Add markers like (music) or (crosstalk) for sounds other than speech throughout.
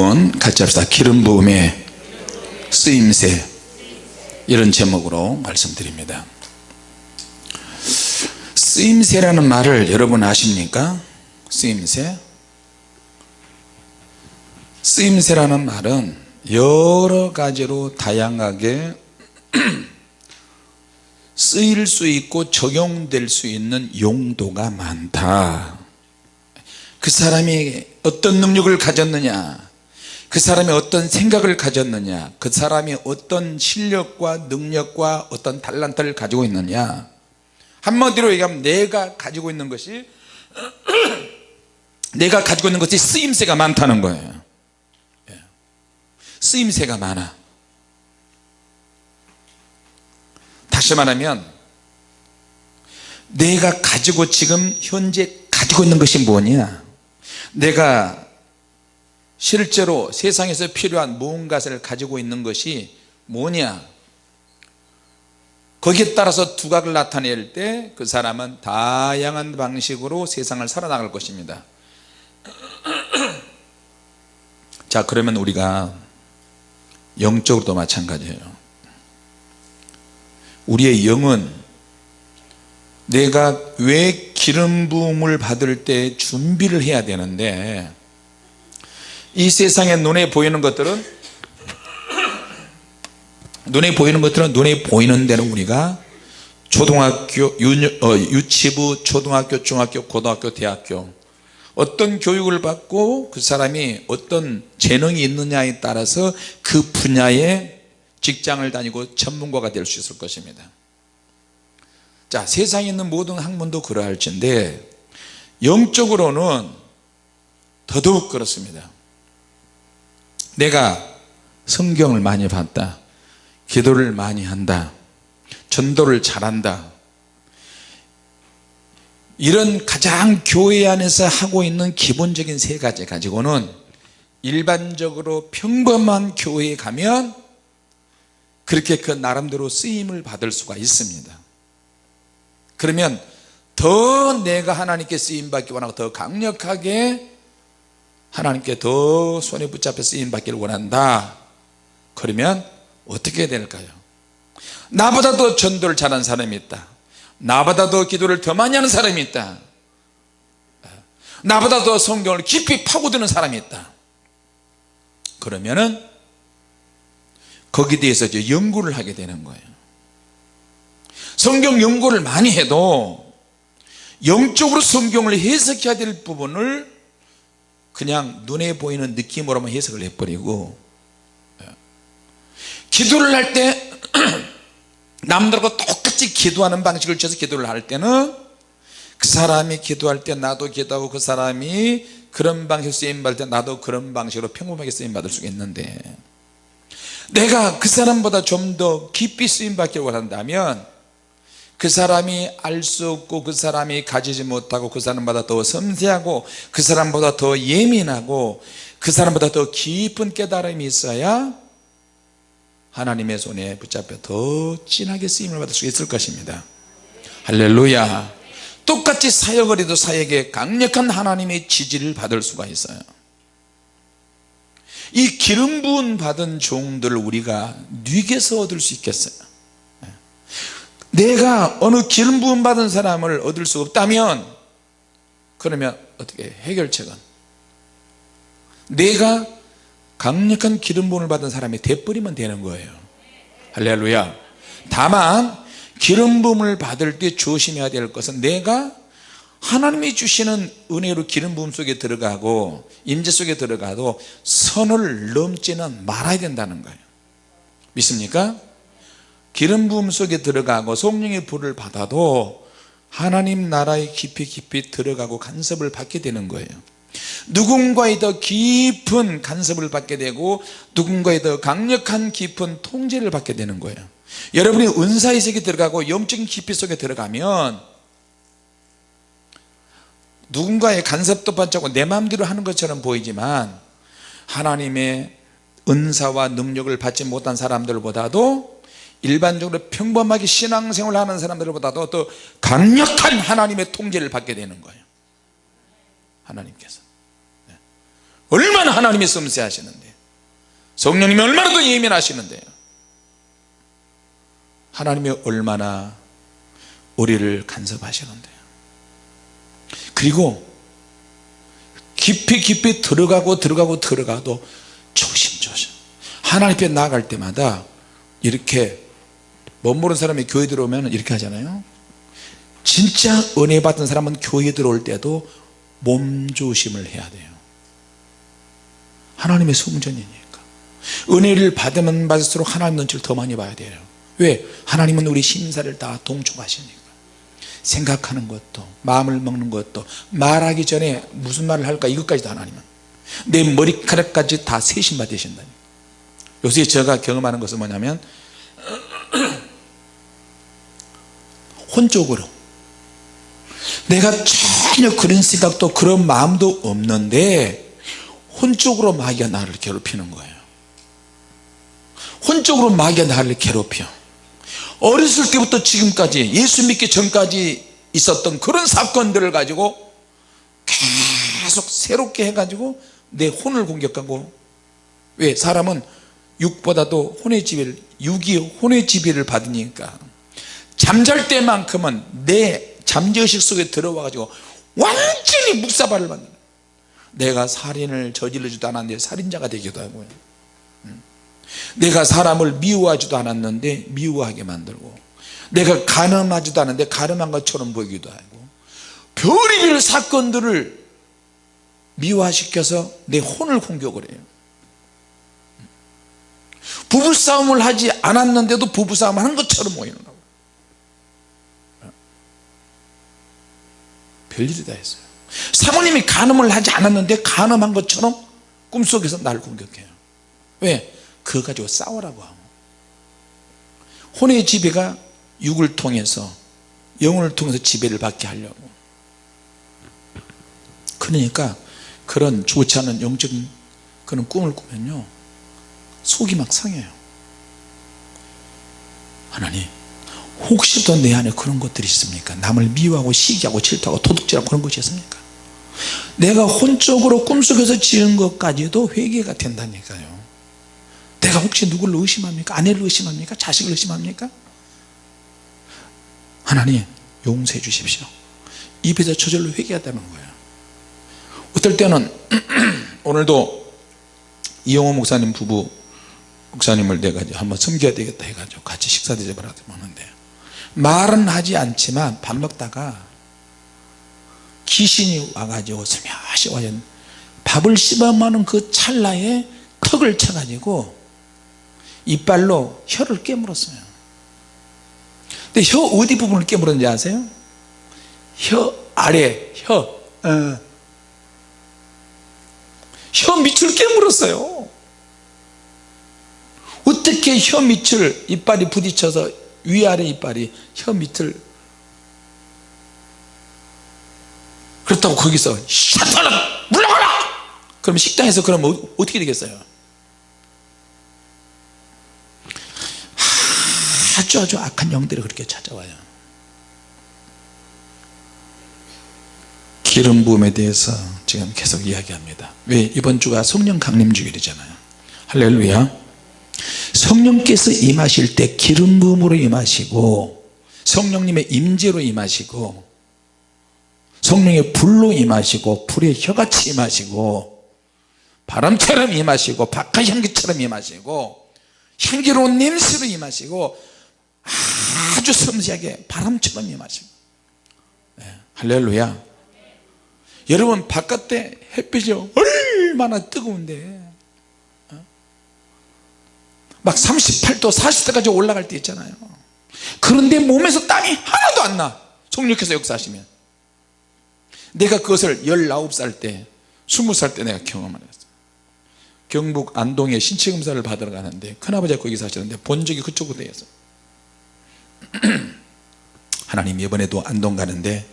제목은 같이 합시다. 기름 부음의 쓰임새. 이런 제목으로 말씀드립니다. 쓰임새라는 말을 여러분 아십니까? 쓰임새? 쓰임새라는 말은 여러 가지로 다양하게 (clears throat) 쓰일 수 있고 적용될 수 있는 용도가 많다. 그 사람이 어떤 능력을 가졌느냐 그 사람이 어떤 생각을 가졌느냐 그 사람이 어떤 실력과 능력과 어떤 달란트를 가지고 있느냐. 한마디로 얘기하면 내가 가지고 있는 것이 (clears throat) 내가 가지고 있는 것이 쓰임새가 많다는 거예요. 예. 쓰임새가 많아. 다시 말하면 내가 가지고 지금 현재 가지고 있는 것이 뭐냐. 내가 실제로 세상에서 필요한 무언가를 가지고 있는 것이 뭐냐? 거기에 따라서 두각을 나타낼 때 그 사람은 다양한 방식으로 세상을 살아나갈 것입니다. (clears throat) 자 그러면 우리가 영적으로도 마찬가지예요. 우리의 영은 내가 왜 기름 부음을 받을 때 준비를 해야 되는데 이 세상에 눈에 보이는 것들은 눈에 보이는 것들은 눈에 보이는 대로 우리가 초등학교 어, 유치부 초등학교 중학교 고등학교 대학교 어떤 교육을 받고 그 사람이 어떤 재능이 있느냐에 따라서 그 분야에 직장을 다니고 전문가가 될 수 있을 것입니다. 자 세상에 있는 모든 학문도 그러할진데 영적으로는 더더욱 그렇습니다 내가 성경을 많이 봤다. 기도를 많이 한다. 전도를 잘한다. 이런 가장 교회 안에서 하고 있는 기본적인 세 가지 가지고는 일반적으로 평범한 교회에 가면 그렇게 그 나름대로 쓰임을 받을 수가 있습니다. 그러면 더 내가 하나님께 쓰임받기 원하고 더 강력하게 하나님께 더 손에 붙잡혀 쓰임 받기를 원한다. 그러면 어떻게 될까요? 나보다 더 전도를 잘하는 사람이 있다. 나보다 더 기도를 더 많이 하는 사람이 있다. 나보다 더 성경을 깊이 파고드는 사람이 있다. 그러면은 거기에 대해서 이제 연구를 하게 되는 거예요. 성경 연구를 많이 해도 영적으로 성경을 해석해야 될 부분을 그냥 눈에 보이는 느낌으로만 해석을 해버리고 기도를 할 때 (clears throat) 남들과 똑같이 기도하는 방식을 취해서 기도를 할 때는 그 사람이 기도할 때 나도 기도하고 그 사람이 그런 방식으로 쓰임받을 때 나도 그런 방식으로 평범하게 쓰임받을 수가 있는데 내가 그 사람보다 좀 더 깊이 쓰임받기를 원한다면 그 사람이 알 수 없고 그 사람이 가지지 못하고 그 사람보다 더 섬세하고 그 사람보다 더 예민하고 그 사람보다 더 깊은 깨달음이 있어야 하나님의 손에 붙잡혀 더 진하게 쓰임을 받을 수 있을 것입니다. 할렐루야. 똑같이 사역을 해도 사역에 강력한 하나님의 지지를 받을 수가 있어요. 이 기름 부은 받은 종들을 우리가 뉘게서 얻을 수 있겠어요 내가 어느 기름 부음 받은 사람을 얻을 수 없다면 그러면 어떻게 해결책은? 내가 강력한 기름 부음을 받은 사람이 돼버리면 되는 거예요. 할렐루야. 다만 기름 부음을 받을 때 조심해야 될 것은 내가 하나님이 주시는 은혜로 기름 부음 속에 들어가고 임재 속에 들어가도 선을 넘지는 말아야 된다는 거예요. 믿습니까? 기름 부음 속에 들어가고 성령의 불을 받아도 하나님 나라에 깊이 깊이 들어가고 간섭을 받게 되는 거예요. 누군가의 더 깊은 간섭을 받게 되고 누군가의 더 강력한 깊은 통제를 받게 되는 거예요. 여러분이 은사의 세계 들어가고 영적인 깊이 속에 들어가면 누군가의 간섭도 받지 않고 내 마음대로 하는 것처럼 보이지만 하나님의 은사와 능력을 받지 못한 사람들보다도 일반적으로 평범하게 신앙생활을 하는 사람들보다도 더 강력한 하나님의 통제를 받게 되는 거예요. 하나님께서. 얼마나 하나님이 섬세하시는데 성령님이 얼마나 더 예민하시는데요. 하나님이 얼마나 우리를 간섭하시는데요. 그리고 깊이 깊이 들어가고 들어가고 들어가도 조심조심. 하나님 앞에 나아갈 때마다 이렇게 못 모르는 사람이 교회 들어오면 이렇게 하잖아요. 진짜 은혜 받은 사람은 교회 들어올 때도 몸조심을 해야 돼요. 하나님의 성전이니까. 은혜를 받으면 받을수록 하나님 눈치를 더 많이 봐야 돼요. 왜? 하나님은 우리 심사를 다 동촉하시니까. 생각하는 것도 마음을 먹는 것도 말하기 전에 무슨 말을 할까? 이것까지 다 하나님은. 내 머리카락까지 다 세신 받으신다니 요새 제가 경험하는 것은 뭐냐면 혼적으로. 내가 전혀 그런 생각도 그런 마음도 없는데 혼적으로 마귀가 나를 괴롭히는 거예요. 혼적으로 마귀가 나를 괴롭혀. 어렸을 때부터 지금까지 예수 믿기 전까지 있었던 그런 사건들을 가지고 계속 새롭게 해가지고 내 혼을 공격하고 왜 사람은 육보다도 혼의 지배를 육이 혼의 지배를 받으니까 잠잘 때만큼은 내 잠재의식 속에 들어와 가지고 완전히 묵사발을 받는 내가 살인을 저질러지도 않았는데 살인자가 되기도 하고요. 내가 사람을 미워하지도 않았는데 미워하게 만들고 내가 가늠하지도 않았는데 가늠한 것처럼 보이기도 하고 별의별 사건들을 미화시켜서 내 혼을 공격을 해요. 부부싸움을 하지 않았는데도 부부싸움을 한 것처럼 보이는 거예 별일이 다 있어요. 사모님이 간음을 하지 않았는데 간음한 것처럼 꿈속에서 날 공격해요. 왜? 그거 가지고 싸우라고 하고. 혼의 지배가 육을 통해서 영혼을 통해서 지배를 받게 하려고. 그러니까 그런 좋지 않은 영적인 그런 꿈을 꾸면요 속이 막 상해요. 하나님 혹시 또내 안에 그런 것들이 있습니까? 남을 미워하고 시기하고 질투하고 도둑질하고 그런 것이 있습니까? 내가 혼적으로 꿈속에서 지은 것까지도 회개가 된다니까요. 내가 혹시 누구를 의심합니까? 아내를 의심합니까? 자식을 의심합니까? 하나님 용서해 주십시오. 입에서 저절로 회개하다는 거예요. 어떨 때는 (clears throat) 오늘도 이영호 목사님 부부 목사님을 내가 한번 섬겨야 되겠다 해가지고 같이 식사 대접을 하는데 말은 하지 않지만 밥 먹다가 귀신이 와가지고 슬며시 와요 밥을 씹어먹는 그 찰나에 턱을 쳐가지고 이빨로 혀를 깨물었어요 근데 혀 어디 부분을 깨물었는지 아세요? 혀 아래 혀 어. 혀 밑을 깨물었어요 어떻게 혀 밑을 이빨이 부딪혀서 위아래 이빨이 혀 밑을 그렇다고 거기서 샤타라 물러가라! 그럼 식당에서 그러면 어떻게 되겠어요? 아주 아주 악한 영들이 그렇게 찾아와요. 기름 부음에 대해서 지금 계속 이야기합니다. 왜 이번 주가 성령 강림 주일이잖아요. 할렐루야 성령께서 임하실 때 기름 부음으로 임하시고 성령님의 임재로 임하시고 성령의 불로 임하시고 불의 혀같이 임하시고 바람처럼 임하시고 박하향기처럼 임하시고 향기로운 냄새로 임하시고 아주 섬세하게 바람처럼 임하시고 네, 할렐루야 여러분 바깥에 햇빛이 얼마나 뜨거운데 어? 막 38도 40도까지 올라갈 때 있잖아요. 그런데 몸에서 땀이 하나도 안나. 성령께서 역사하시면. 내가 그것을 19살 때 20살 때 내가 경험을 했어요. 경북 안동에 신체검사를 받으러 가는데 큰아버지가 거기 사시는데 본 적이 그쪽으로 되어 있어요. (clears throat) 하나님 이번에도 안동 가는데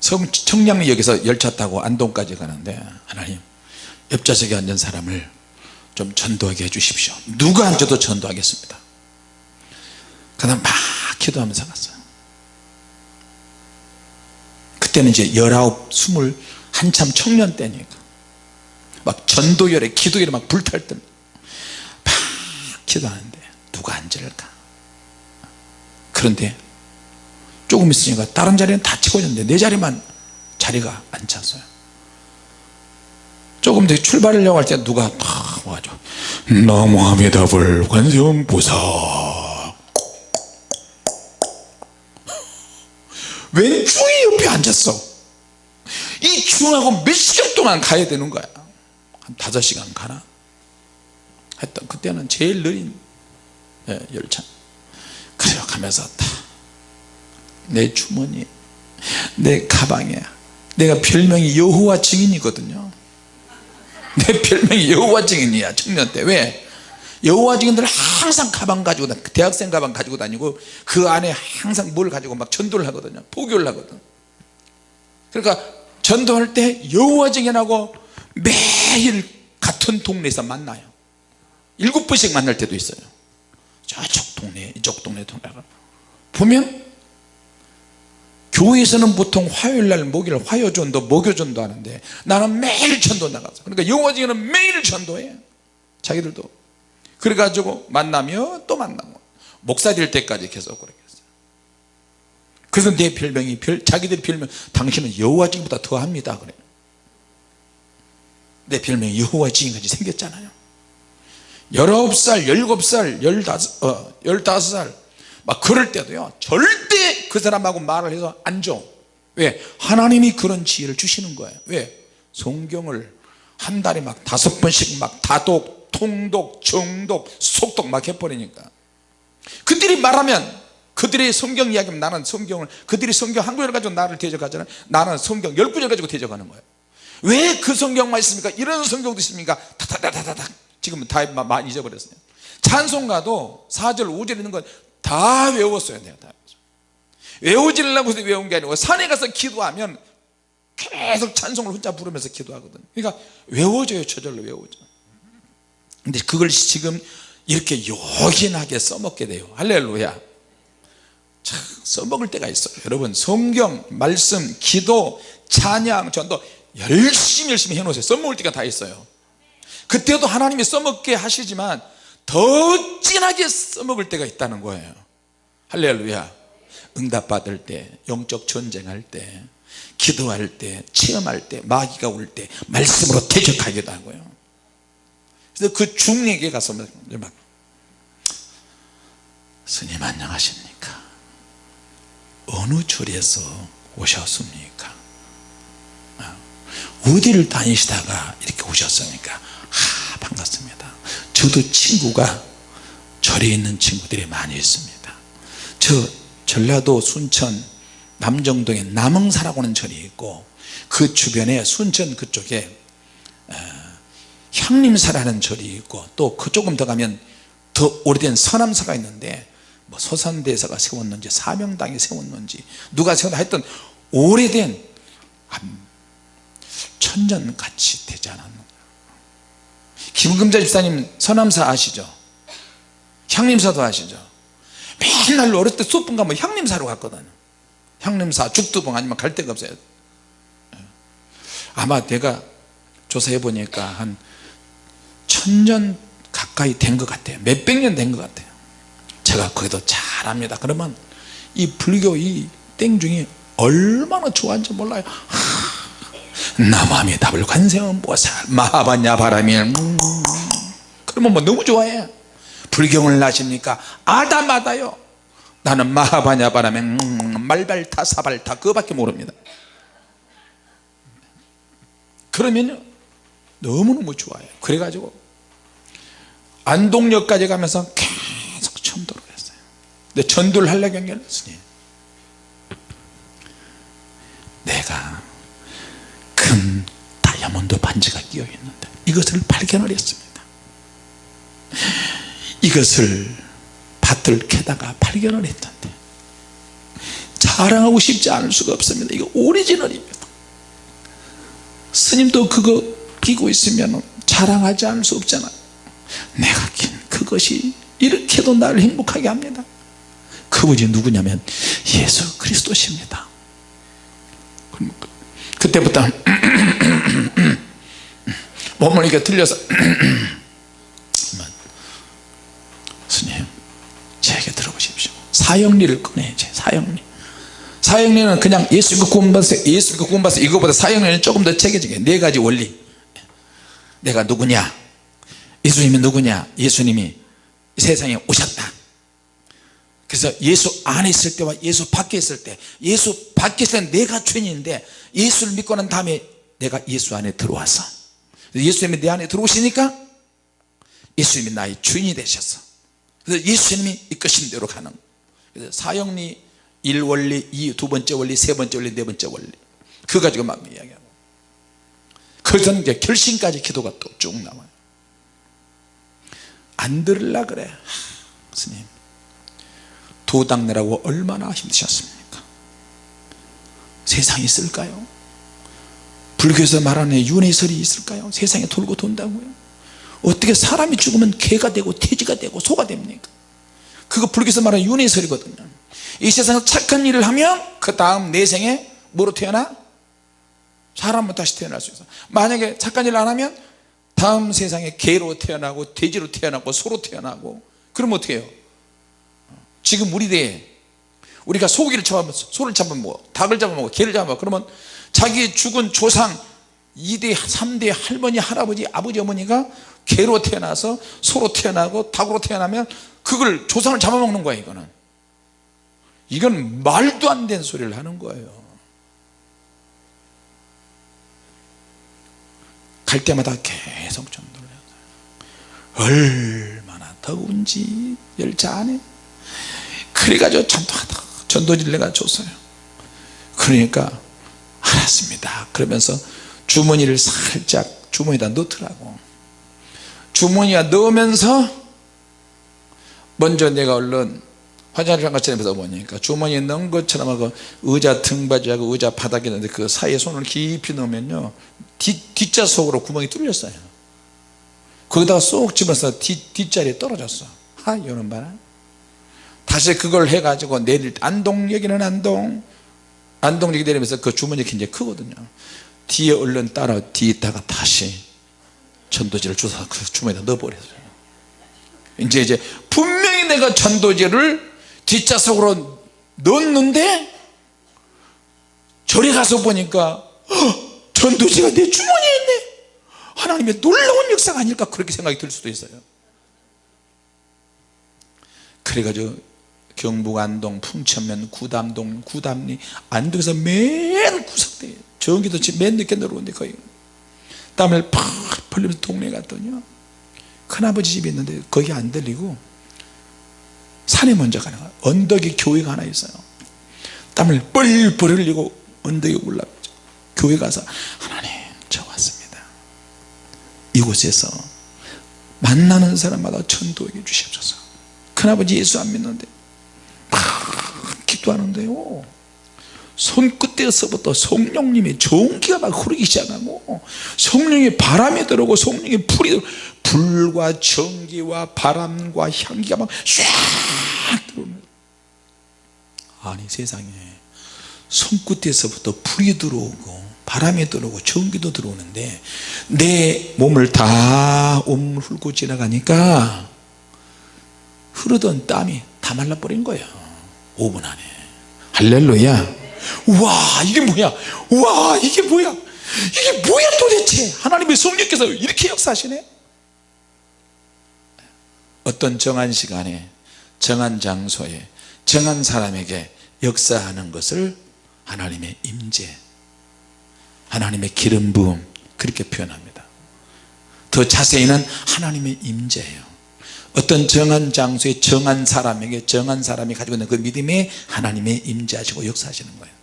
청량역에서 열차 타고 안동까지 가는데 하나님 옆좌석에 앉은 사람을 좀 전도하게 해주십시오. 누가 앉아도 전도하겠습니다. 그 다음 막 기도하면서 갔어요. 그때는 이제 열아홉 스물 한참 청년 때니까. 막 전도열에 기도열에 막 불탈 때막 기도하는데 누가 앉을까? 그런데 조금 있으니까 다른 자리는 다 채워졌는데 내 자리만 자리가 안 찼어요 조금 더 출발하려고 할 때 누가 탁 와가지고 나무아미답을 관세음 보사. 왼쪽에 옆에 앉았어? 이 중하고 몇 시간 동안 가야 되는 거야? 한 다섯 시간 가나? 했던 그때는 제일 느린 예, 열차. 그래요 가면서 다내 주머니 내 가방에 내가 별명이 여호와 증인이거든요 내 별명이 여호와 증인이야 청년 때. 왜? 여호와 증인들 항상 가방 가지고 다 대학생 가방 가지고 다니고 그 안에 항상 뭘 가지고 막 전도를 하거든요. 포교를 하거든. 그러니까 전도할 때 여호와 증인하고 매일 같은 동네에서 만나요. 일곱 번씩 만날 때도 있어요. 저쪽 동네 이쪽 동네 동네가. 보면 교회에서는 보통 화요일날 목요일 화요전도 목요전도 하는데 나는 매일 전도 나가서. 그러니까 영어지는 매일 전도해. 자기들도. 그래가지고 만나며 또 만나고. 목사 될 때까지 계속 그렇게 했어요. 그래서 내 별명이 별, 자기들 별명 당신은 여호와지보다 더합니다. 그래. 내 별명이 여호와지인같이 생겼잖아요. 19살 17살 15, 어, 15살 막 그럴 때도요 절대 그 사람하고 말을 해서 안 줘. 왜? 하나님이 그런 지혜를 주시는 거예요. 왜? 성경을 한 달에 막 다섯 번씩 막 다독 통독 정독 속독 막 해버리니까. 그들이 말하면 그들의 성경 이야기면 나는 성경을 그들이 성경 한 구절 가지고 나를 대적하잖아요 나는 성경 열 구절 가지고 대적하는 거예요. 왜 그 성경만 있습니까? 이런 성경도 있습니까? 다다다다다 지금은 다 많이 잊어버렸어요. 찬송가도 4절 5절 있는 건 다 외웠어요 내가 다 외우지려고 해서 외운 게 아니고 산에 가서 기도하면 계속 찬송을 혼자 부르면서 기도하거든. 그러니까 외워져요 저절로 외워져 근데 그걸 지금 이렇게 요긴하게 써먹게 돼요. 할렐루야. 참 써먹을 때가 있어요. 여러분 성경 말씀 기도 찬양 전도 열심히 열심히 해놓으세요. 써먹을 때가 다 있어요. 그때도 하나님이 써먹게 하시지만 더 진하게 써먹을 때가 있다는 거예요. 할렐루야. 응답받을 때 영적 전쟁할 때 기도할 때 체험할 때 마귀가 올 때 말씀으로 대적하기도 하고요. 그래서 그 중에게 가서 막 스님 안녕하십니까? 어느 절에서 오셨습니까? 아, 어디를 다니시다가 이렇게 오셨습니까? 아 반갑습니다 저도 친구가 절에 있는 친구들이 많이 있습니다. 저 전라도 순천 남정동에 남흥사라고 하는 절이 있고 그 주변에 순천 그쪽에 어, 향림사라는 절이 있고 또 그 조금 더 가면 더 오래된 서남사가 있는데 뭐 소산대사가 세웠는지 사명당이 세웠는지 누가 세웠나 하여튼 오래된 한 천년 같이 되지 않았는가 김금자 집사님 서남사 아시죠? 향림사도 아시죠? 맨날 어렸을 때 수업분 가면 향림사로 갔거든요. 향림사 죽두봉 아니면 갈 데가 없어요. 예. 아마 내가 조사해 보니까 한 천년 가까이 된 것 같아요. 몇백 년 된 것 같아요. 제가 거기도 잘 압니다. 그러면 이 불교 이 땡중이 얼마나 좋아하는지 몰라요 남함이 답을 관세음보살 마하반야 바람이 음. 그러면 뭐 너무 좋아해. 불경을 나십니까? 아다마다요. 나는 마하바냐 바람에 음, 말발타 사발타 그거밖에 모릅니다. 그러면요 너무너무 좋아요 그래가지고 안동역까지 가면서 계속 전도를 했어요. 근데 전도를 하려고 한게 스님 내가 큰 다이아몬드 반지가 끼어 있는데 이것을 발견을 했습니다. 이것을 밭을 캐다가 발견을 했던데 자랑하고 싶지 않을 수가 없습니다. 이거 오리지널입니다. 스님도 그거 끼고 있으면 자랑하지 않을 수 없잖아요 내가 낀 그것이 이렇게도 나를 행복하게 합니다. 그분이 누구냐면 예수 그리스도십니다. 그때부터 몸을 이렇게 들려서. 스님 제게 들어보십시오. 사형리를 꺼내야지 사형리. 사형리는 그냥 예수 믿고 구원받았어요. 예수 믿고 구원받았어요. 이거보다 사형리는 조금 더 체계적이에요. 네 가지 원리. 내가 누구냐? 예수님이 누구냐? 예수님이 세상에 오셨다. 그래서 예수 안에 있을 때와 예수 밖에 있을 때 예수 밖에 있을 때 내가 죄인인데 예수를 믿고 난 다음에 내가 예수 안에 들어왔어 예수님이 내 안에 들어오시니까 예수님이 나의 주인이 되셨어 그래서 예수님이 이끄신 대로 가는 그래서 사형리 1원리 2, 두 번째 원리 세 번째 원리 네 번째 원리. 그거 가지고 막 이야기하고. 그래서 이제 결심까지 기도가 또 쭉 나와요. 안 들으려 그래. 하, 스님. 도당 내라고 얼마나 힘드셨습니까? 세상이 있을까요 불교에서 말하는 윤회설이 있을까요? 세상에 돌고 돈다고요? 어떻게 사람이 죽으면 개가 되고 돼지가 되고 소가 됩니까? 그거 불교에서 말하는 윤회설이거든요. 이 세상에서 착한 일을 하면 그 다음 내 생에 뭐로 태어나? 사람으로 다시 태어날 수 있어. 만약에 착한 일을 안 하면 다음 세상에 개로 태어나고 돼지로 태어나고 소로 태어나고 그럼 어떻게 해요? 지금 우리 대에 우리가 소고기를 잡아먹어 소를 잡아먹어. 닭을 잡아먹어. 개를 잡아먹어. 그러면 자기 죽은 조상 2대 3대 할머니 할아버지 아버지 어머니가 개로 태어나서 소로 태어나고 닭으로 태어나면 그걸 조상을 잡아먹는 거야 이거는. 이건 말도 안 되는 소리를 하는 거예요. 갈 때마다 계속 전도를 해요. 얼마나 더운지 열차 안에. 그래가지고 전도하다 전도지를 내가 줬어요. 그러니까 알았습니다. 그러면서 주머니를 살짝 주머니에다 넣더라고. 주머니에 넣으면서 먼저 내가 얼른 화장실 한 것처럼 해서 보니까 주머니에 넣은 것처럼 하고 의자 등받이하고 의자 바닥에 있는데 그 사이에 손을 깊이 넣으면요 뒷, 뒷자 속으로 구멍이 뚫렸어요. 거기다가 쏙 집어서 뒷, 뒷자리에 떨어졌어. 하 이러는 바람. 다시 그걸 해가지고 내릴 때 안동 여기는 안동 안동역이 내리면서 그 주머니가 굉장히 크거든요. 뒤에 얼른 따라 뒤에다가 다시 전도지를 주워서 그 주머니에다 넣어버렸어요. 이제 이제 분명히 내가 전도지를 뒷좌석으로 넣었는데 절에 가서 보니까 전도지가 내 주머니에 있네. 하나님의 놀라운 역사가 아닐까 그렇게 생각이 들 수도 있어요. 그래가지고 경북 안동 풍천면 구담동 구담리 안동에서 맨 구석대 전기도 맨 늦게 내려오는데 거의. 땀을 팍 흘리면서 동네 갔더니요. 큰아버지 집이 있는데 거기 안 들리고 산에 먼저 가는 거야. 언덕에 교회가 하나 있어요. 땀을 뻘뻘 흘리고 언덕에 올라가죠. 교회 가서 하나님 저 왔습니다. 이곳에서 만나는 사람마다 전도해 주시옵소서. 큰아버지 예수 안 믿는데 막 기도하는데요. 손끝에서부터 성령님의 전기가 막 흐르기 시작하고 성령의 바람이 들어오고 성령의 불이 들어오고 불과 전기와 바람과 향기가 막 쫙 들어오는 아니 세상에 손끝에서부터 불이 들어오고 바람이 들어오고 전기도 들어오는데 내 몸을 다 온몸을 훑고 지나가니까 흐르던 땀이 다 말라버린 거예요. 5분 안에 할렐루야. 와 이게 뭐야? 와 이게 뭐야? 이게 뭐야 도대체? 하나님의 성령께서 이렇게 역사하시네? 어떤 정한 시간에 정한 장소에 정한 사람에게 역사하는 것을 하나님의 임재 하나님의 기름 부음 그렇게 표현합니다. 더 자세히는 하나님의 임재예요 어떤 정한 장소에 정한 사람에게 정한 사람이 가지고 있는 그 믿음에 하나님의 임재하시고 역사하시는 거예요.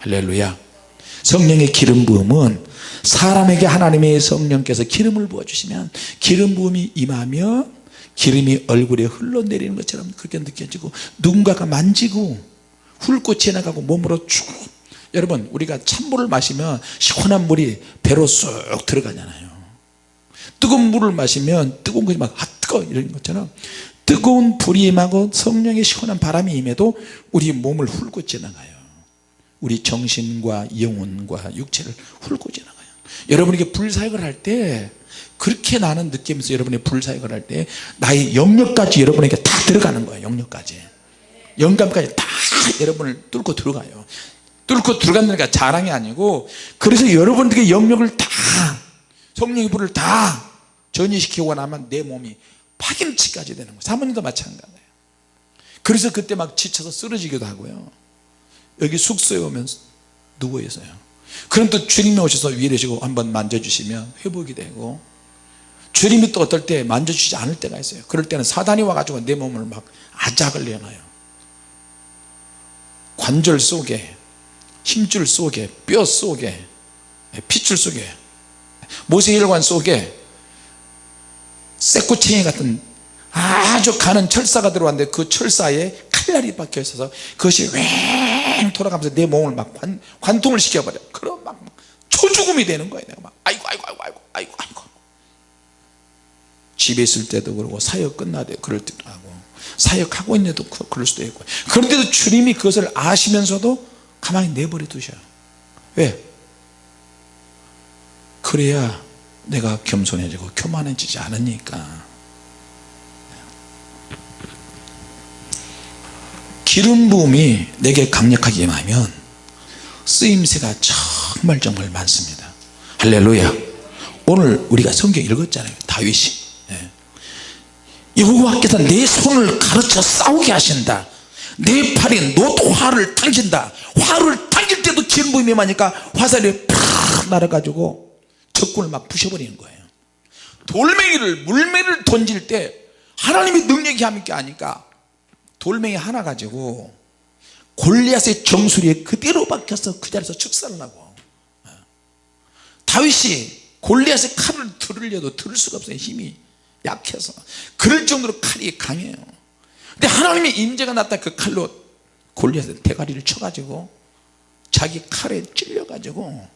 할렐루야. 성령의 기름 부음은 사람에게 하나님의 성령께서 기름을 부어주시면 기름 부음이 임하며 기름이 얼굴에 흘러내리는 것처럼 그렇게 느껴지고 누군가가 만지고 훑고 지나가고 몸으로 쭉 여러분 우리가 찬물을 마시면 시원한 물이 배로 쏙 들어가잖아요. 뜨거운 물을 마시면 뜨거운 것이 막 아, 뜨거 이런 것처럼 뜨거운 불이 임하고 성령의 시원한 바람이 임해도 우리 몸을 훑고 지나가요. 우리 정신과 영혼과 육체를 훑고 지나가요. 여러분 이게 불사역을 할 때 그렇게 나는 느끼면서 여러분이 불사역을 할 때 나의 영역까지 여러분에게 다 들어가는 거예요 영역까지. 영감까지 다 여러분을 뚫고 들어가요. 뚫고 들어간다니까 자랑이 아니고 그래서 여러분들의 영역을 다 성령의 불을 다 전이시키고 나면 내 몸이 파김치까지 되는 거예요. 사모님도 마찬가지예요. 그래서 그때 막 지쳐서 쓰러지기도 하고요. 여기 숙소에 오면 누워 있어요. 그럼 또 주님이 오셔서 위로시고 한번 만져주시면 회복이 되고 주님이 또 어떨 때 만져주지 않을 때가 있어요. 그럴 때는 사단이 와가지고 내 몸을 막 아작을 내놔요. 관절 속에 힘줄 속에 뼈 속에 핏줄 속에 모세혈관 속에 쇠꼬챙이 같은 아주 가는 철사가 들어왔는데 그 철사에 칼날이 박혀 있어서 그것이 왱 돌아가면서 내 몸을 막 관, 관통을 시켜버려. 그럼 막 초죽음이 되는 거예요 내가 막. 아이고 아이고 아이고 아이고 아이고 아이고. 집에 있을 때도 그러고 사역 끝나도 그럴 때도 하고. 사역하고 있는데도 그- 그럴 수도 있고. 그런데도 주님이 그것을 아시면서도 가만히 내버려 두셔요 왜? 그래야 내가 겸손해지고 교만해지지 않으니까. 기름 부음이 내게 강력하게 임하면 쓰임새가 정말 정말 많습니다. 할렐루야. 오늘 우리가 성경 읽었잖아요. 다윗이. 예. 여호와께서 내 손을 가르쳐 싸우게 하신다. 내 팔이 노도 화를 당긴다. 화를 당길 때도 기름 부음이 임하니까 화살이 팍 날아가지고 적군을 막 부셔버리는 거예요. 돌멩이를 물매를 던질 때 하나님의 능력이 함께 하니까 돌멩이 하나 가지고 골리앗의 정수리에 그대로 박혀서 그 자리에서 축사를 하고. 다윗이 골리앗의 칼을 들으려도 들을 수가 없어요. 힘이 약해서. 그럴 정도로 칼이 강해요. 근데 하나님의 임재가 났다 그 칼로 골리앗의 대가리를 쳐가지고 자기 칼에 찔려가지고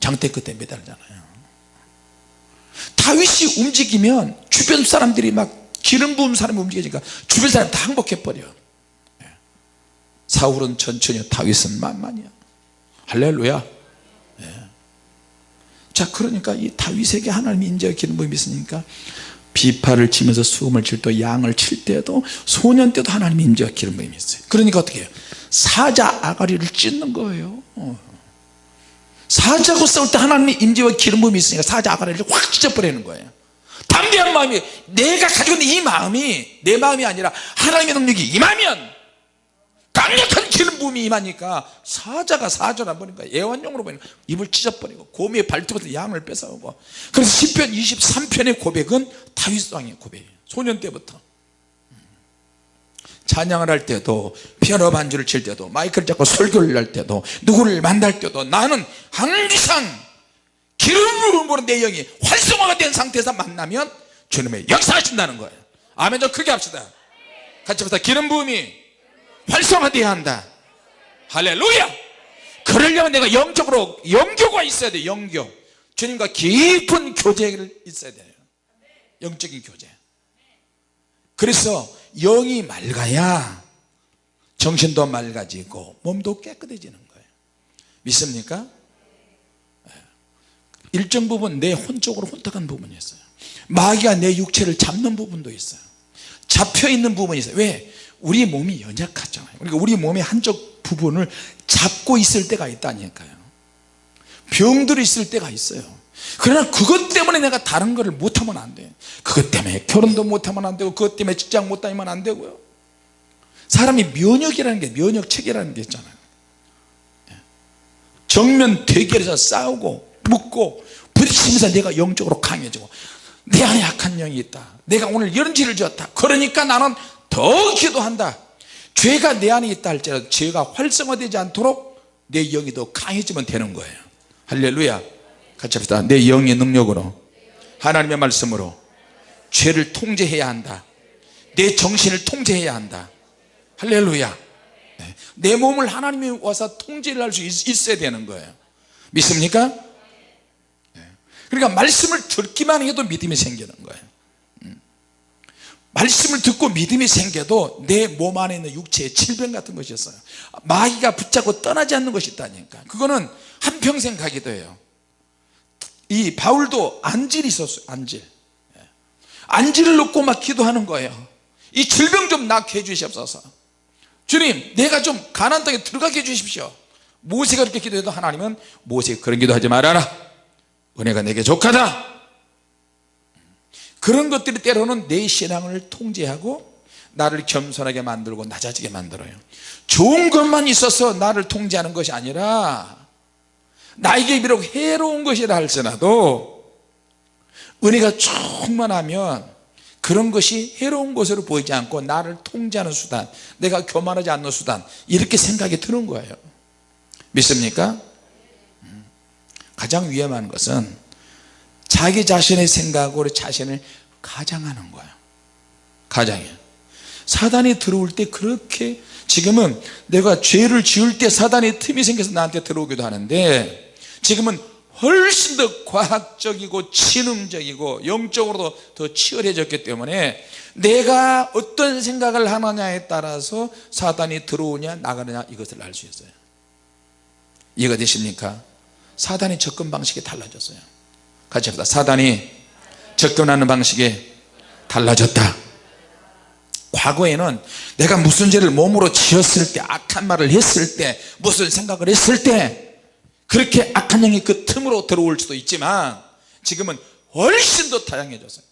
장대 끝에 매달잖아요. 다윗이 움직이면 주변 사람들이 막 기름 부은 사람이 움직이니까 주변 사람 다 항복해버려. 예. 사울은 천천히 다윗은 만만이야 할렐루야. 예. 자 그러니까 이 다윗에게 하나님의 인재와 기름 부음이 있으니까 비파를 치면서 수음을 칠 때 양을 칠 때도 소년 때도 하나님의 인재와 기름 부음이 있어요. 그러니까 어떻게 해요? 사자 아가리를 찢는 거예요. 어. 사자하고 싸울 때 하나님의 임재와 기름 부음이 있으니까 사자 아가리를 확 찢어버리는 거예요. 담대한 마음이 내가 가지고 있는 이 마음이 내 마음이 아니라 하나님의 능력이 임하면 강력한 기름 부음이 임하니까 사자가 사자를 안 버리니까 애완용으로 버리니까 입을 찢어버리고 고미의 발톱에서 양을 뺏어오고. 그래서 10편 23편의 고백은 다윗 왕의 고백이에요. 소년 때부터 찬양을 할 때도 피아노 반주를 칠 때도 마이크를 잡고 설교를 할 때도 누구를 만날 때도 나는 항상 기름 부음으로 내 영이 활성화가 된 상태에서 만나면 주님의 역사하신다는 거예요. 아멘. 좀 크게 합시다. 같이 합시다. 기름 부음이 활성화되어야 한다. 할렐루야! 그러려면 내가 영적으로 영교가 있어야 돼 영교. 주님과 깊은 교제를 있어야 돼요. 영적인 교제. 그래서 영이 맑아야 정신도 맑아지고 몸도 깨끗해지는 거예요. 믿습니까? 일정 부분 내 혼적으로 혼탁한 부분이 있어요. 마귀가 내 육체를 잡는 부분도 있어요. 잡혀있는 부분이 있어요. 왜? 우리 몸이 연약하잖아요. 그러니까 우리 몸의 한쪽 부분을 잡고 있을 때가 있다니까요. 병들이 있을 때가 있어요 그러나 그것 때문에 내가 다른 거를 못하면 안 돼요 그것 때문에 결혼도 못하면 안 되고 그것 때문에 직장 못 다니면 안 되고요. 사람이 면역이라는 게 면역체계라는 게 있잖아요. 정면 대결해서 싸우고 묻고 부딪히면서 내가 영적으로 강해지고 내 안에 약한 영이 있다. 내가 오늘 이런 죄를 지었다. 그러니까 나는 더 기도한다. 죄가 내 안에 있다 할지라도 죄가 활성화되지 않도록 내 영이 더 강해지면 되는 거예요. 할렐루야 같이 합시다. 내 영의 능력으로 하나님의 말씀으로 죄를 통제해야 한다. 내 정신을 통제해야 한다. 할렐루야. 네. 내 몸을 하나님이 와서 통제를 할 수 있어야 되는 거예요. 믿습니까? 네. 그러니까 말씀을 듣기만 해도 믿음이 생기는 거예요. 음. 말씀을 듣고 믿음이 생겨도 내 몸 안에 있는 육체의 질병 같은 것이 있어요. 마귀가 붙잡고 떠나지 않는 것이 있다니까. 그거는 한평생 가기도 해요 이 바울도 안질이 있었어요 안질. 예. 안질을 놓고 막 기도하는 거예요. 이 질병 좀 낫게 해주시옵소서. 주님 내가 좀 가난 땅에 들어가게 해주십시오. 모세가 그렇게 기도해도 하나님은 모세 그런 기도하지 말아라. 은혜가 내게 족하다. 그런 것들이 때로는 내 신앙을 통제하고 나를 겸손하게 만들고 낮아지게 만들어요. 좋은 것만 있어서 나를 통제하는 것이 아니라 나에게 비록 해로운 것이라 할지라도 은혜가 충만하면 그런 것이 해로운 것으로 보이지 않고 나를 통제하는 수단 내가 교만하지 않는 수단 이렇게 생각이 드는 거예요 믿습니까? 음. 가장 위험한 것은 자기 자신의 생각으로 자신을 가장하는 거예요 가장이에요 사단이 들어올 때 그렇게 지금은 내가 죄를 지을 때 사단의 틈이 생겨서 나한테 들어오기도 하는데 지금은 훨씬 더 과학적이고 지능적이고 영적으로도 더 치열해졌기 때문에 내가 어떤 생각을 하느냐에 따라서 사단이 들어오냐 나가느냐 이것을 알 수 있어요. 이해가 되십니까? 사단의 접근 방식이 달라졌어요. 같이 합시다. 사단이 접근하는 방식이 달라졌다. 과거에는 내가 무슨 죄를 몸으로 지었을 때 악한 말을 했을 때 무슨 생각을 했을 때 그렇게 악한 영이 그 틈으로 들어올 수도 있지만 지금은 훨씬 더 다양해졌어요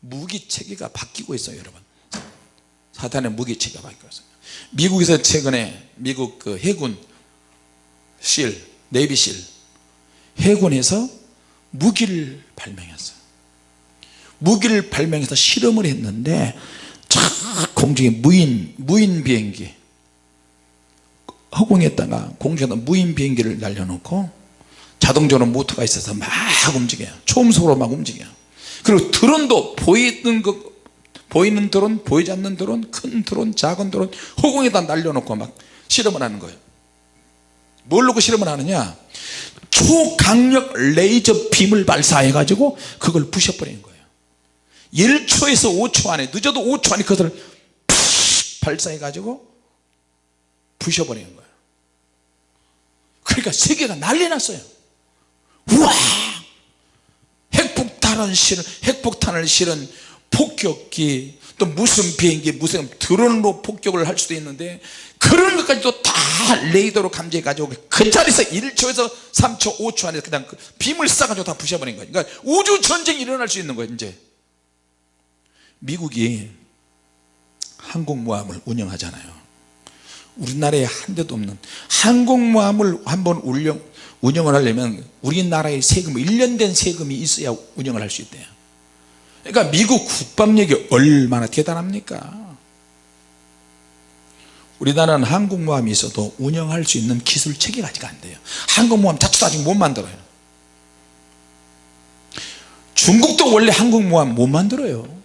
무기 체계가 바뀌고 있어요 여러분. 사탄의 무기 체계가 바뀌고 있어요. 미국에서 최근에 미국 그 해군 실 네비실 해군에서 무기를 발명했어요. 무기를 발명해서 실험을 했는데 쫙 공중에 무인 무인 비행기 허공에다가 공중에다 무인 비행기를 날려놓고 자동적으로 모터가 있어서 막 움직여요. 초음속으로 막 움직여요. 그리고 드론도 보이는 그 보이는 드론 보이지 않는 드론 큰 드론 작은 드론 허공에다 날려놓고 막 실험을 하는 거예요. 뭘 놓고 실험을 하느냐? 초강력 레이저 빔을 발사해 가지고 그걸 부셔버리는 거예요. 1초에서 5초 안에 늦어도 5초 안에 그것을 발사해 가지고 부셔버리는 거예요 그러니까 세계가 난리 났어요. 우와 핵폭탄을 실은 핵폭탄을 실은 폭격기 또 무슨 비행기 무슨 드론으로 폭격을 할 수도 있는데 그런 것까지도 다 레이더로 감지해 가지고 그 자리에서 1초에서 3초 5초 안에 그냥 그 빔을 쏴가지고 다 부셔버린 거예요. 그러니까 우주 전쟁이 일어날 수 있는 거예요 이제. 미국이 항공모함을 운영하잖아요 우리나라에 한 대도 없는 항공모함을 한번 운영, 운영을 하려면 우리나라의 세금 1년 된 세금이 있어야 운영을 할 수 있대요. 그러니까 미국 국방력이 얼마나 대단합니까? 우리나라는 항공모함이 있어도 운영할 수 있는 기술 체계가 아직 안 돼요. 항공모함 자체도 아직 못 만들어요. 중국도 원래 항공모함 못 만들어요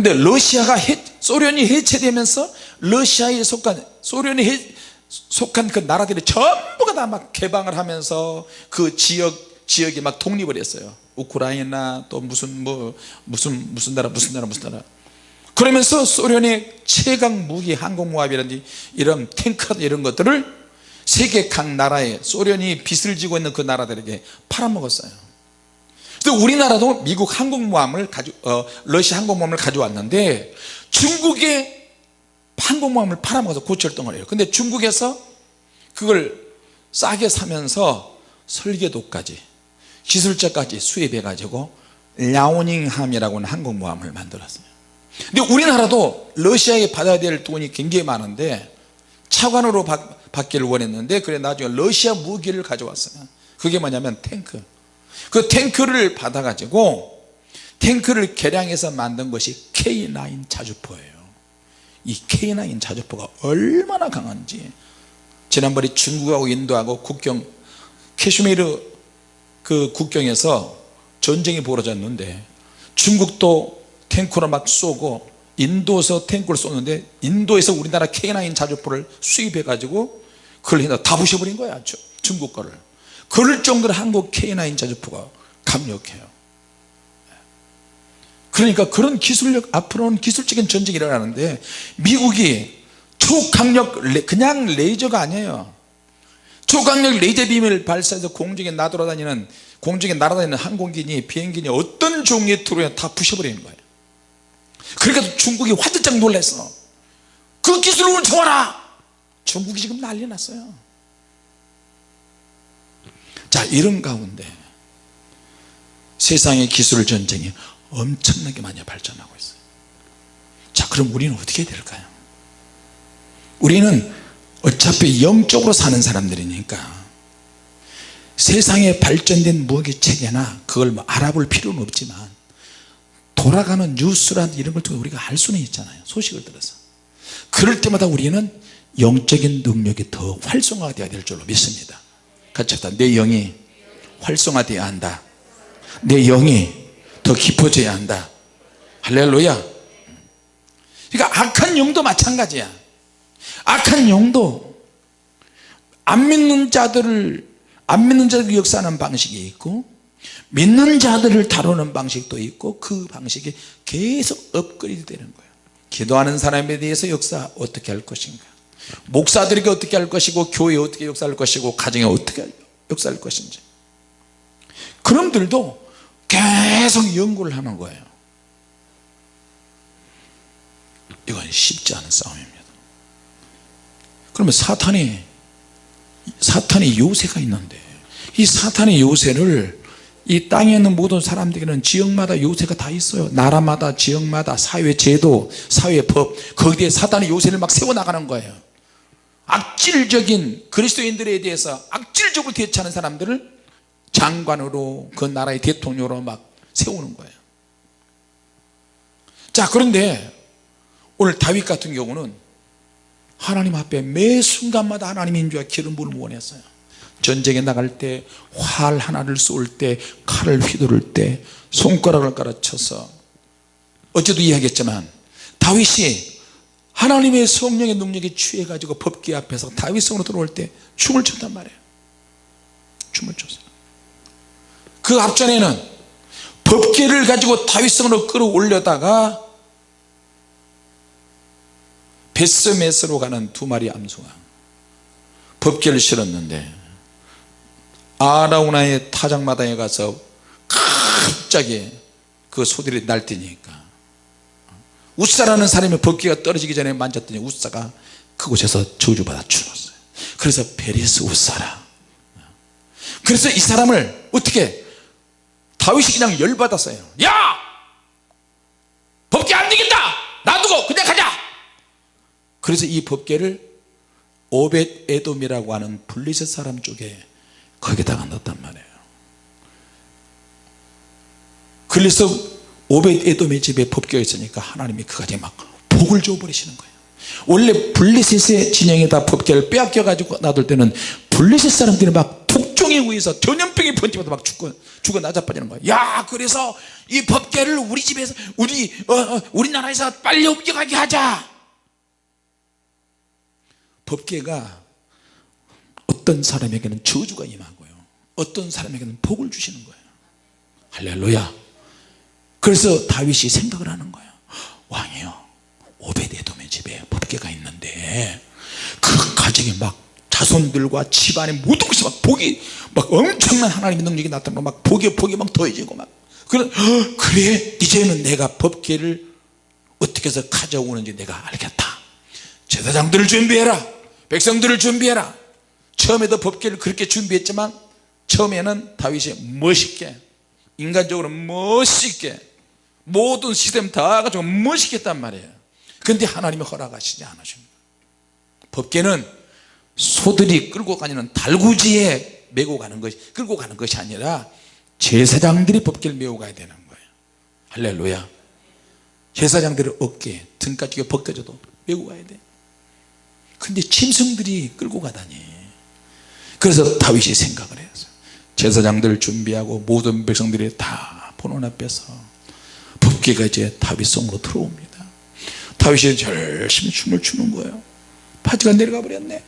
근데 러시아가 해, 소련이 해체되면서 러시아에 속한 소련이 해, 속한 그 나라들이 전부가 다 막 개방을 하면서 그 지역 지역이 막 독립을 했어요. 우크라이나 또 무슨 뭐 무슨 무슨 나라 무슨 나라 무슨 나라. 그러면서 소련의 최강 무기 항공모함이라든지 이런 탱커 이런 것들을 세계 각 나라에 소련이 빚을 지고 있는 그 나라들에게 팔아먹었어요 또 우리나라도 미국 항공모함을 가져 어, 러시아 항공모함을 가져왔는데 중국의 항공모함을 팔아먹어서 고철동을 해요. 근데 중국에서 그걸 싸게 사면서 설계도까지 기술자까지 수입해 가지고 랴오닝함이라고 하는 항공모함을 만들었어요. 근데 우리나라도 러시아에 받아야 될 돈이 굉장히 많은데 차관으로 받, 받기를 원했는데 그래 나중에 러시아 무기를 가져왔어요. 그게 뭐냐면 탱크 그 탱크를 받아 가지고 탱크를 개량해서 만든 것이 K9 자주포예요. 이 K9 자주포가 얼마나 강한지. 지난번에 중국하고 인도하고 국경 캐슈미르 그 국경에서 전쟁이 벌어졌는데 중국도 탱크로 막 쏘고 인도에서 탱크를 쏘는데 인도에서 우리나라 K9 자주포를 수입해 가지고 그걸 다 부셔버린 거야 중국 거를 그럴 정도로 한국 K9 자주포가 강력해요. 그러니까 그런 기술력 앞으로는 기술적인 전쟁이 일어나는데 미국이 초강력 그냥 레이저가 아니에요. 초강력 레이저 빔을 발사해서 공중에 나돌아다니는 공중에 날아다니는 항공기니 비행기니 어떤 종류의 트로에 다 부셔버리는 거예요. 그러니까 중국이 화들짝 놀랐어 그 기술을 훔쳐와라! 중국이 지금 난리 났어요 자 이런 가운데 세상의 기술 전쟁이 엄청나게 많이 발전하고 있어요. 자 그럼 우리는 어떻게 될까요? 우리는 어차피 영적으로 사는 사람들이니까 세상에 발전된 무기 체계나 그걸 뭐 알아볼 필요는 없지만 돌아가는 뉴스라든 이런 걸 통해 우리가 알 수는 있잖아요 소식을 들어서. 그럴 때마다 우리는 영적인 능력이 더 활성화되어야 될 줄로 믿습니다 같이 합시다. 내 영이 활성화되어야 한다. 내 영이 더 깊어져야 한다. 할렐루야. 그러니까 악한 영도 마찬가지야. 악한 영도 안 믿는 자들을 안 믿는 자들 역사하는 방식이 있고 믿는 자들을 다루는 방식도 있고 그 방식이 계속 업그레이드 되는 거예요 기도하는 사람에 대해서 역사 어떻게 할 것인가 목사들에게 어떻게 할 것이고 교회에 어떻게 역사할 것이고 가정에 어떻게 역사할 것인지. 그놈들도 계속 연구를 하는 거예요. 이건 쉽지 않은 싸움입니다. 그러면 사탄이 사탄의 요새가 있는데 이 사탄의 요새를 이 땅에 있는 모든 사람들에게는 지역마다 요새가 다 있어요. 나라마다 지역마다 사회 제도 사회 법 거기에 사탄의 요새를 막 세워나가는 거예요 악질적인 그리스도인들에 대해서 악질적으로 대처하는 사람들을 장관으로 그 나라의 대통령으로 막 세우는 거예요. 자 그런데 오늘 다윗 같은 경우는 하나님 앞에 매 순간마다 하나님의 인주와 기름 부음을 원했어요. 전쟁에 나갈 때 활 하나를 쏠 때 칼을 휘두를 때 손가락을 깔아쳐서 어제도 이야기했지만 다윗이 하나님의 성령의 능력에 취해 가지고 법계 앞에서 다윗성으로 들어올 때 춤을 췄단 말이에요. 춤을 췄어요. 그 앞전에는 법계를 가지고 다윗성으로 끌어올려다가 벧세메스로 가는 두 마리 암소가 법궤를 실었는데 아라우나의 타작마당에 가서 갑자기 그 소들이 날뛰니까 웃사라는 사람이 법궤가 떨어지기 전에 만졌더니 웃사가 그곳에서 저주받아 죽었어요. 그래서 베레스 웃사라 그래서 이 사람을 어떻게 다윗이 그냥 열받았어요. 야! 법계 안 되겠다! 놔두고 그냥 가자! 그래서 이 법계를 오벳 에돔이라고 하는 블리셋 사람 쪽에 거기다가 넣었단 말이에요. 그래서 오벳 에돔의 집에 법궤가 있으니까 하나님이 그 가정에 막 복을 줘버리시는 거예요. 원래 블리셋의 진영에다 법궤를 빼앗겨 가지고 놔둘 때는 블리셋 사람들이 막 독종에 의해서 전염병이 번지면서 막 죽고 죽어 나자빠지는 거예요. 야 그래서 이 법궤를 우리 집에서 우리 어, 어, 우리나라에서 빨리 옮겨가게 하자. 법궤가 어떤 사람에게는 저주가 임하고요. 어떤 사람에게는 복을 주시는 거예요. 할렐루야 그래서 다윗이 생각을 하는 거예요. 왕이요 오베데돔의 집에 법궤가 있는데 그 가정에 막 자손들과 집안의 모든 것이 막 복이 막 엄청난 하나님의 능력이 나타나고 막 복이 복이 막 더해지고 막 그래 그래 이제는 내가 법궤를 어떻게 해서 가져오는지 내가 알겠다. 제사장들을 준비해라. 백성들을 준비해라. 처음에도 법궤를 그렇게 준비했지만 처음에는 다윗이 멋있게 인간적으로 멋있게 모든 시스템 다 가지고 멋있게 했단 말이에요. 근데 하나님이 허락하시지 않으십니다. 법궤는 소들이 끌고 가는 달구지에 메고 가는 것이 끌고 가는 것이 아니라 제사장들이 법궤를 메고 가야 되는 거예요. 할렐루야. 제사장들의 어깨 등까지 게 벗겨져도 메고 가야 돼. 근데 짐승들이 끌고 가다니. 그래서 다윗이 생각을 했어요. 제사장들을 준비하고 모든 백성들이 다 보는 앞에서 법궤가 이제 다윗 성으로 들어옵니다. 다윗이 열심히 춤을 추는 거예요. 파지가 내려가 버렸네.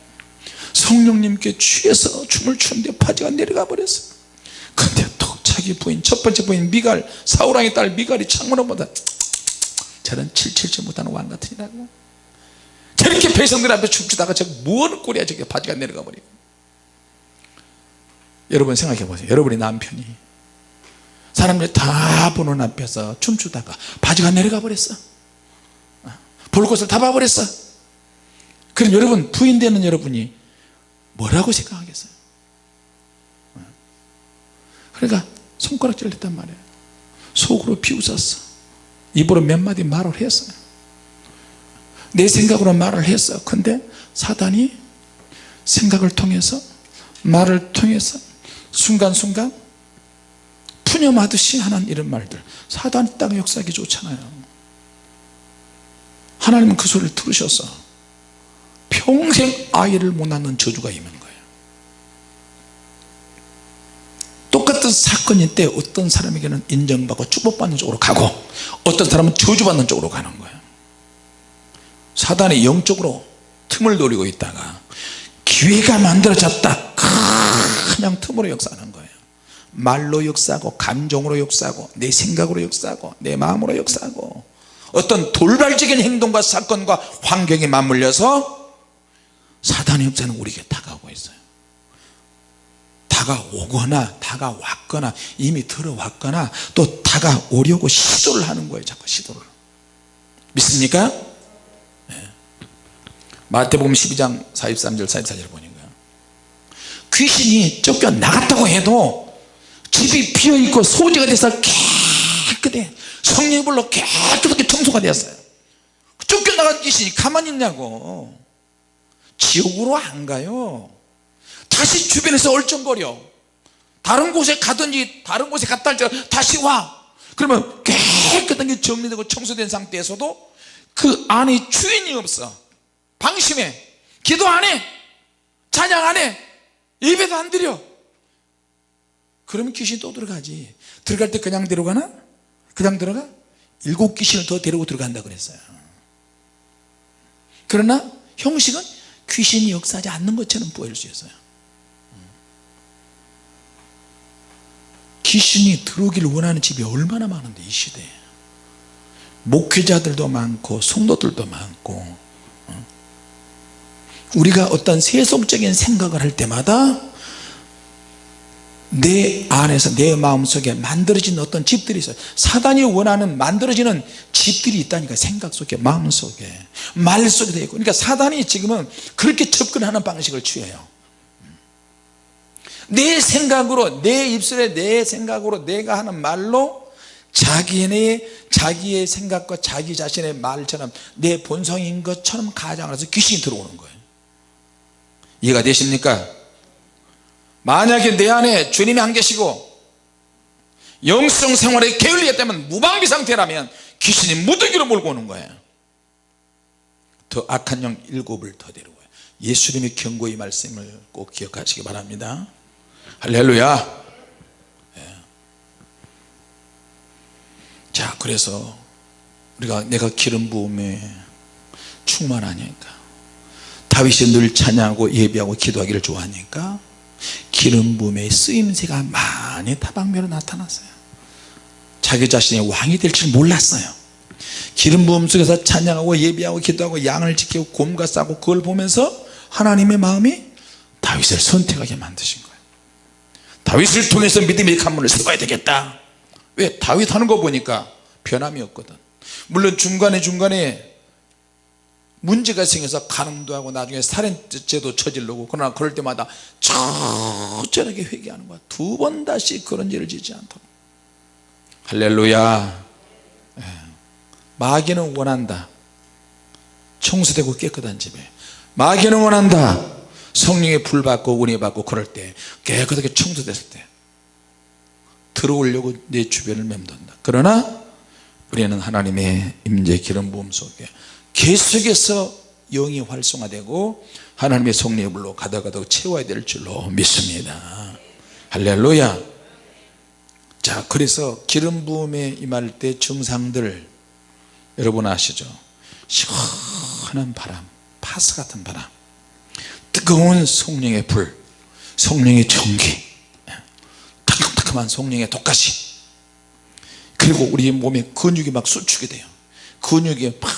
성령님께 취해서 춤을 추는데 파지가 내려가 버렸어. 근데 또 자기 부인 첫 번째 부인 미갈 사우랑의 딸 미갈이 창문을 보다 저런 칠칠치 못하는 왕 같으니라고. 저렇게 백성들 앞에 춤추다가 저 무엇 꼴이야 저게 바지가 내려가 버리고. 여러분 생각해 보세요. 여러분의 남편이 사람들이 다 보는 앞에서 춤추다가 바지가 내려가 버렸어. 볼 것을 다 봐버렸어. 그럼 여러분 부인 되는 여러분이 뭐라고 생각하겠어요? 그러니까 손가락질 했단 말이에요. 속으로 비웃었어. 입으로 몇 마디 말을 했어요. 내 생각으로 말을 했어. 근데 사단이 생각을 통해서 말을 통해서 순간순간 푸념하듯이 하는 이런 말들. 사단이 딱 역사하기 좋잖아요. 하나님은 그 소리를 들으셔서 평생 아이를 못 낳는 저주가 임한 거예요. 똑같은 사건일 때 어떤 사람에게는 인정받고 축복받는 쪽으로 가고 어떤 사람은 저주받는 쪽으로 가는 거예요. 사단이 영적으로 틈을 노리고 있다가 기회가 만들어졌다. 그냥 틈으로 역사하는 거예요 말로 역사하고 감정으로 역사하고 내 생각으로 역사하고 내 마음으로 역사하고 어떤 돌발적인 행동과 사건과 환경에 맞물려서 사단의 역사는 우리에게 다가오고 있어요 다가오거나 다가왔거나 이미 들어왔거나 또 다가오려고 시도를 하는 거예요 자꾸 시도를 믿습니까? 네. 마태복음 12장 43절 44절 보니까 귀신이 쫓겨나갔다고 해도 집이 비어있고 소재가 돼서 깨끗해. 성령의 불로 깨끗하게 청소가 되었어요. 쫓겨나간 귀신이 가만히 있냐고. 지옥으로 안 가요. 다시 주변에서 얼쩡거려. 다른 곳에 가든지 다른 곳에 갔다 할지 다시 와. 그러면 깨끗한 게 정리되고 청소된 상태에서도 그 안에 주인이 없어. 방심해. 기도 안해. 찬양 안해. 예배도 안 드려 그러면 귀신이 또 들어가지 들어갈 때 그냥 들어가나? 그냥 들어가? 일곱 귀신을 더 데리고 들어간다 그랬어요 그러나 형식은 귀신이 역사하지 않는 것처럼 보일 수 있어요 귀신이 들어오기를 원하는 집이 얼마나 많은데 이 시대에 목회자들도 많고 성도들도 많고 어? 우리가 어떤 세속적인 생각을 할 때마다 내 안에서 내 마음속에 만들어진 어떤 집들이 있어요. 사단이 원하는 만들어지는 집들이 있다니까 생각 속에 마음 속에. 말 속에 돼 있고. 그러니까 사단이 지금은 그렇게 접근하는 방식을 취해요. 내 생각으로 내 입술에 내 생각으로 내가 하는 말로 자기네 자기의 생각과 자기 자신의 말처럼 내 본성인 것처럼 가장을 해서 귀신이 들어오는 거예요. 이해가 되십니까 만약에 내 안에 주님이 안 계시고 영성 생활에 게을리했다면 무방비 상태라면 귀신이 무더기로 몰고 오는 거예요. 더 악한 영 일곱을 더 데려와요. 예수님이 경고의 말씀을 꼭 기억하시기 바랍니다. 할렐루야. 예. 자 그래서 우리가 내가 기름 부음에 충만하니까 다윗이 늘 찬양하고 예배하고 기도하기를 좋아하니까 기름 부음의 쓰임새가 많이 다방면으로 나타났어요. 자기 자신이 왕이 될 줄 몰랐어요. 기름 부음 속에서 찬양하고 예배하고 기도하고 양을 지키고 곰과 싸고 그걸 보면서 하나님의 마음이 다윗을 선택하게 만드신 거예요. 다윗을 통해서 믿음의 관문을 세워야 되겠다. 왜? 다윗 하는 거 보니까 변함이 없거든. 물론 중간에 중간에 문제가 생겨서 가늠도 하고 나중에 살인죄도 저질르고 그러나 그럴 때마다 철저하게 회개하는 거야. 두 번 다시 그런 죄를 짓지 않도록. 할렐루야. 예. 마귀는 원한다. 청소되고 깨끗한 집에. 마귀는 원한다. 성령의 불 받고 은혜 받고 그럴 때 깨끗하게 청소됐을 때 들어오려고 내 주변을 맴돈다. 그러나 우리는 하나님의 임재 기름 부음 속에 계속해서 영이 활성화되고 하나님의 성령의 불로 가다가다 채워야 될 줄로 믿습니다. 할렐루야. 자 그래서 기름 부음에 임할 때 증상들 여러분 아시죠? 시원한 바람 파스 같은 바람 뜨거운 성령의 불 성령의 전기 따끔따끔한 성령의 독가시. 그리고 우리 몸에 근육이 막 수축이 돼요. 근육이 막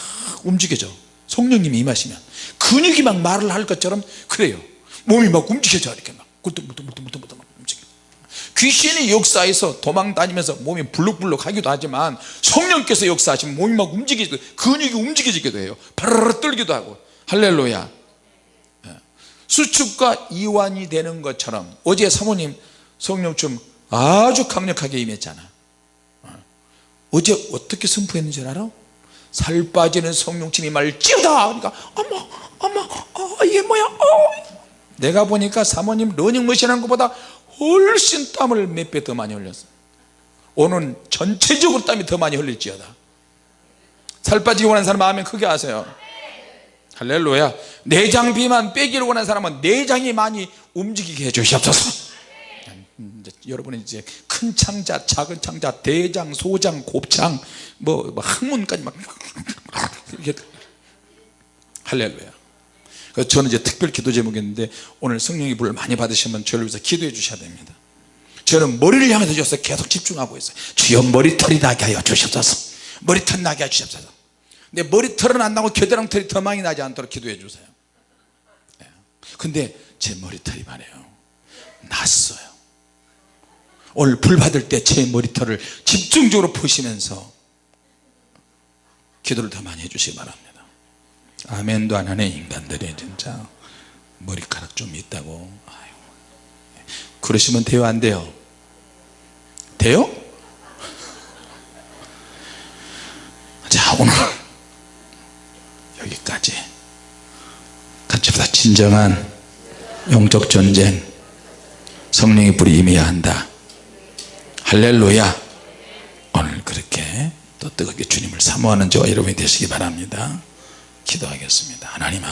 움직여져. 성령님이 임하시면. 근육이 막 말을 할 것처럼 그래요. 몸이 막 움직여져. 이렇게 막 굴뚝굴뚝굴뚝굴뚝 막 움직여 귀신이 역사해서 도망 다니면서 몸이 불룩불룩 하기도 하지만 성령께서 역사하시면 몸이 막 움직이기도 근육이 움직여지기도 해요. 바르르 떨기도 하고. 할렐루야. 예. 수축과 이완이 되는 것처럼 어제 사모님 성령춤 아주 강력하게 임했잖아. 어. 어제 어떻게 선포했는지 알아? 살 빠지는 성령침이 말 찌우다. 그러니까 어머 어머 어, 이게 뭐야? 어. 내가 보니까 사모님 러닝머신 한 것보다 훨씬 땀을 몇 배 더 많이 흘렸어. 오늘 전체적으로 땀이 더 많이 흘릴지어다. 살 빠지기 원하는 사람 마음에 크게 하세요? 할렐루야. 내장 비만 빼기를 원하는 사람은 내장이 많이 움직이게 해주시옵소서. 이제 여러분은 이제 큰 창자 작은 창자 대장 소장 곱창 뭐, 뭐 항문까지 막 이렇게 할렐루야. 그래서 저는 이제 특별 기도 제목이었는데 오늘 성령의 불을 많이 받으시면 저를 위해서 기도해 주셔야 됩니다. 저는 머리를 향해서 주셔서 계속 집중하고 있어요. 주여 머리털이 나게 하여 주시옵소서. 머리털 나게 하여 주시옵소서. 근데 머리털은 안 나고 겨드랑털이 더 많이 나지 않도록 기도해 주세요. 예. 근데 제 머리털이 말이에요. 났어요 오늘 불 받을 때 제 머리털을 집중적으로 푸시면서 기도를 더 많이 해주시기 바랍니다. 아멘도 안 하네 인간들이. 진짜 머리카락 좀 있다고. 아유. 그러시면 돼요 안 돼요? 돼요? 자 오늘 여기까지. 같이 보다 진정한 영적 전쟁 성령의 불이 임해야 한다 할렐루야. 오늘 그렇게 또 뜨겁게 주님을 사모하는 저와 여러분이 되시기 바랍니다. 기도하겠습니다. 하나님